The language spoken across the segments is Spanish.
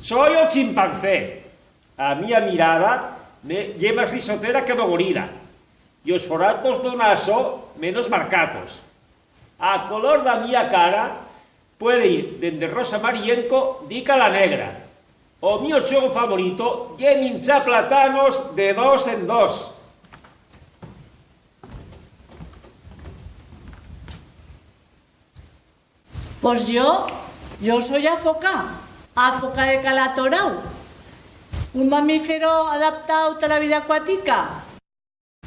Soy el chimpancé. A mía mirada me lleva más risotera que do gorila. Y os foratos do naso menos marcatos. A color da mía cara puede ir dende rosa marienco dica la negra. O mío xogo favorito é minchar platanos de dos en dos. Pues yo, yo soy azoka, azoka de calatorau, un mamífero adaptado a la vida acuática.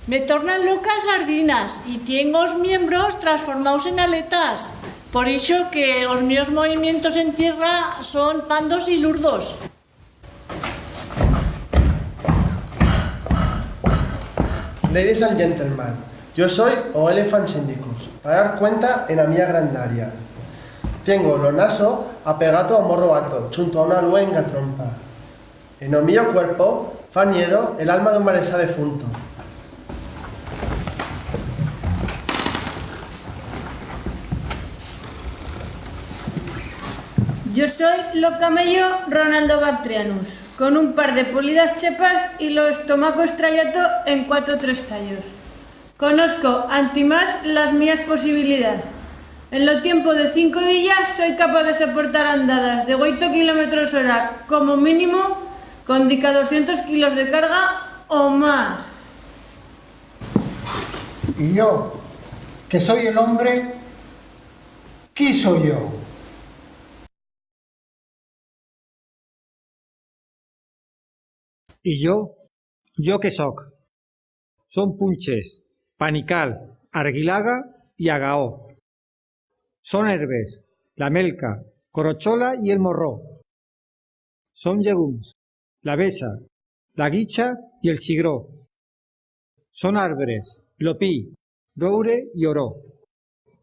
Me tornan locas sardinas y tengo los miembros transformados en aletas. Por eso que los míos movimientos en tierra son pandos y lurdos. Ladies and gentlemen, yo soy o Elephant Syndicus, para dar cuenta en la mía grandaria. Tengo lo naso apegado a morro alto, junto a una luenga trompa. En el mío cuerpo fa miedo el alma de un maresa defunto. Yo soy lo camello Ronaldo Bactrianus, con un par de polidas chepas y lo estomaco estrallato en cuatro tres tallos. Conozco antimás las mías posibilidades. En lo tiempo de cinco días soy capaz de soportar andadas de 8 kilómetros hora como mínimo con dica 200 kilos de carga o más. Y yo, que soy el hombre, ¿qué soy yo? Y yo, yo que soc. Son punches, panical, arguilaga y agaó. Son herbes, la melca, corochola y el morró. Son llegums, la besa, la guicha y el sigró. Son árboles, lopí, roure y oro.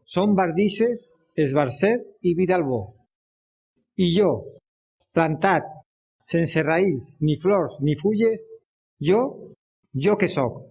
Son bardices, esbarcet y vidalbó. Y yo, plantat, sense raïls, ni flors, ni fulles, jo, jo que sóc.